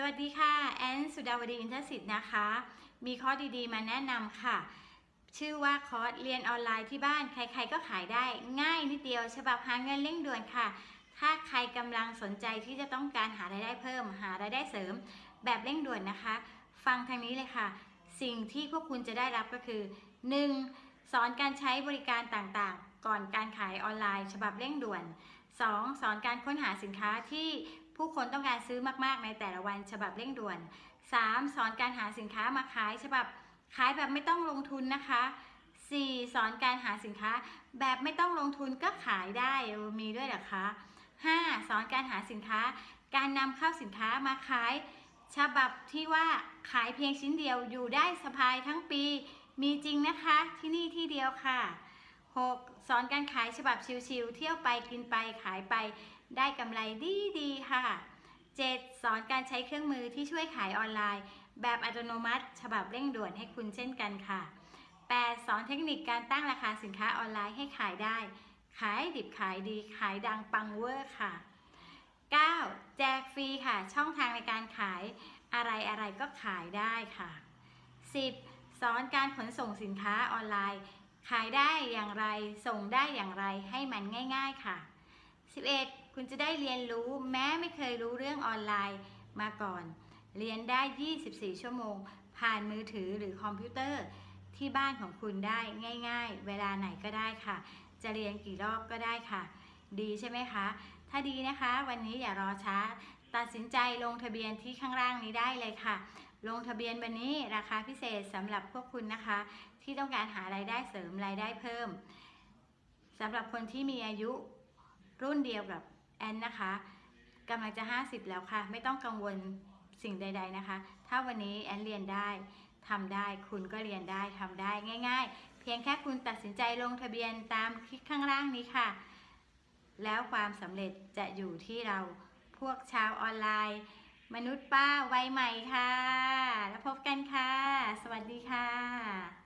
สวัสดีค่ะ แอนสุดาวดีอินทศิษย์นะคะ มีคอร์สดีๆ มาแนะนำค่ะ ชื่อว่าคอร์สเรียนออนไลน์ที่บ้านใครๆก็ขายได้ง่ายนิดเดียว ฉบับหาเงินเร่งด่วนค่ะ ถ้าใครกำลังสนใจที่จะต้องการหารายได้เพิ่ม หารายได้เสริม แบบเร่งด่วนนะคะ ฟังทางนี้เลยค่ะ สิ่งที่พวกคุณจะได้รับก็คือ 1. สอนการใช้บริการต่างๆ ก่อนการขายออนไลน์ ฉบับเร่งด่วน 2. สอนการค้นหาสินค้าที่ ผู้คนต้องการซื้อมากๆ ในแต่ละวันฉบับเร่งด่วน 3. สอนการหาสินค้ามาขายฉบับขายแบบไม่ต้องลงทุนนะคะ 4. สอนการหาสินค้าแบบไม่ต้องลงทุนก็ขายได้มีด้วยเหรอคะ 5. สอนการหาสินค้า การนำเข้าสินค้ามาขาย ฉบับที่ว่าขายเพียงชิ้นเดียวอยู่ได้สบายทั้งปี มีจริงนะคะที่นี่ที่เดียวค่ะ 6. สอนการขายฉบับชิวๆเที่ยวไปกินไปขายไป ได้กำไรดีๆค่ะ 7. สอนการใช้เครื่องมือที่ช่วยขายออนไลน์ แบบอัตโนมัติ ฉบับเร่งด่วนให้คุณเช่นกันค่ะ 8. สอนเทคนิคการตั้งราคาสินค้าออนไลน์ให้ขายได้ ขายดิบขายดีขายดังปังเวอร์ค่ะ 9. แจกฟรีค่ะ ช่องทางในการขายอะไรอะไรก็ขายได้ค่ะ 10. สอนการขนส่งสินค้าออนไลน์ ขายได้อย่างไรส่งได้อย่างไรให้มันง่าย ๆค่ะ 11. คุณจะได้เรียนรู้แม้ไม่เคยรู้เรื่องออนไลน์มาก่อน เรียนได้ 24 ชั่วโมง ผ่านมือถือหรือคอมพิวเตอร์ที่บ้านของคุณได้ง่าย ๆ เวลาไหนก็ได้ค่ะ จะเรียนกี่รอบก็ได้ค่ะ ดีใช่ไหมคะ ถ้าดีนะคะ วันนี้อย่ารอช้า ตัดสินใจลงทะเบียนที่ข้างล่างนี้ได้เลยค่ะ ลงทะเบียนวันนี้ราคาพิเศษสำหรับพวกคุณนะคะ ที่ต้องการหารายได้เสริมรายได้เพิ่มสำหรับคนที่มีอายุรุ่นเดียวกับ แอนนะคะกำลังจะ 50 แล้วค่ะ ไม่ต้องกังวลสิ่งใด ๆนะคะ ถ้าวันนี้แอนเรียนได้ทำได้คุณก็เรียนได้ทำได้ง่าย ๆ เพียงแค่คุณตัดสินใจลงทะเบียนตามคลิกข้างล่างนี้ค่ะ แล้วความสำเร็จจะอยู่ที่เราพวกชาวออนไลน์ มนุษย์ป้าวัยใหม่ค่ะ แล้วพบกันค่ะ สวัสดีค่ะ